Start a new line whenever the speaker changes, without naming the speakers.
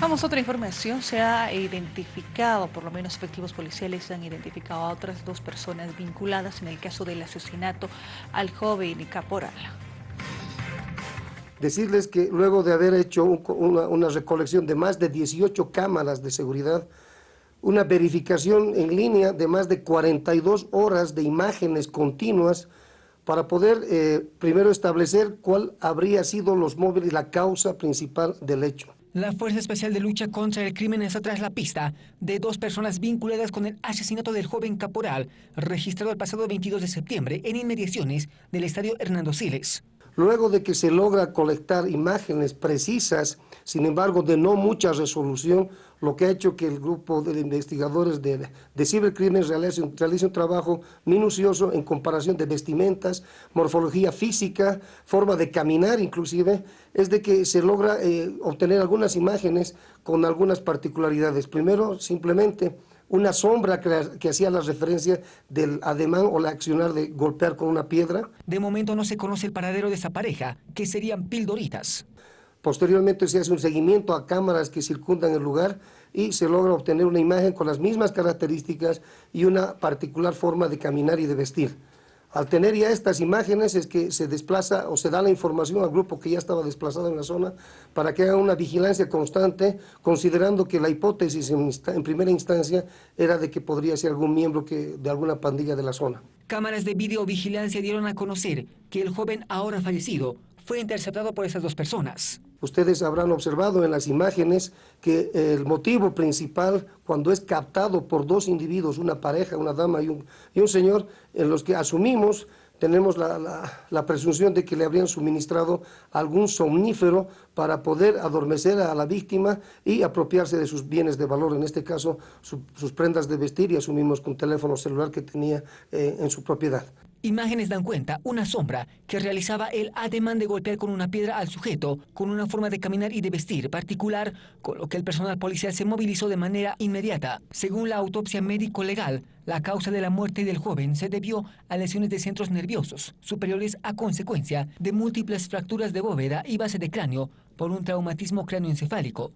Vamos a otra información. Se ha identificado, por lo menos efectivos policiales han identificado a otras dos personas vinculadas en el caso del asesinato al joven caporal.
Decirles que luego de haber hecho una, recolección de más de 18 cámaras de seguridad, una verificación en línea de más de 42 horas de imágenes continuas para poder eh, primero establecer cuál habría sido los móviles, la causa principal del hecho.
La Fuerza Especial de Lucha contra el Crimen está tras la pista de dos personas vinculadas con el asesinato del joven caporal, registrado el pasado 22 de septiembre en inmediaciones del Estadio Hernando Siles.
Luego de que se logra colectar imágenes precisas, sin embargo de no mucha resolución, lo que ha hecho que el grupo de investigadores de, de cibercrimen realice, un trabajo minucioso en comparación de vestimentas, morfología física, forma de caminar inclusive, es de que se logra eh, obtener algunas imágenes con algunas particularidades. Primero, simplemente una sombra que, hacía la referencia del ademán o la accionar de golpear con una piedra.
De momento no se conoce el paradero de esa pareja, que serían pildoritas.
Posteriormente se hace un seguimiento a cámaras que circundan el lugar y se logra obtener una imagen con las mismas características y una particular forma de caminar y de vestir. Al tener ya estas imágenes es que se desplaza o se da la información al grupo que ya estaba desplazado en la zona para que haga una vigilancia constante, considerando que la hipótesis en, primera instancia era de que podría ser algún miembro que, de alguna pandilla de la zona.
Cámaras de videovigilancia dieron a conocer que el joven ahora fallecido fue interceptado por esas dos personas.
Ustedes habrán observado en las imágenes que el motivo principal cuando es captado por dos individuos, una pareja, una dama y un, y un señor, en los que asumimos tenemos la, la, presunción de que le habrían suministrado algún somnífero para poder adormecer a la víctima y apropiarse de sus bienes de valor, en este caso su, sus prendas de vestir y asumimos con teléfono celular que tenía eh, en su propiedad.
Imágenes dan cuenta una sombra que realizaba el ademán de golpear con una piedra al sujeto con una forma de caminar y de vestir particular, con lo que el personal policial se movilizó de manera inmediata. Según la autopsia médico-legal, la causa de la muerte del joven se debió a lesiones de centros nerviosos superiores a consecuencia de múltiples fracturas de bóveda y base de cráneo por un traumatismo cráneoencefálico.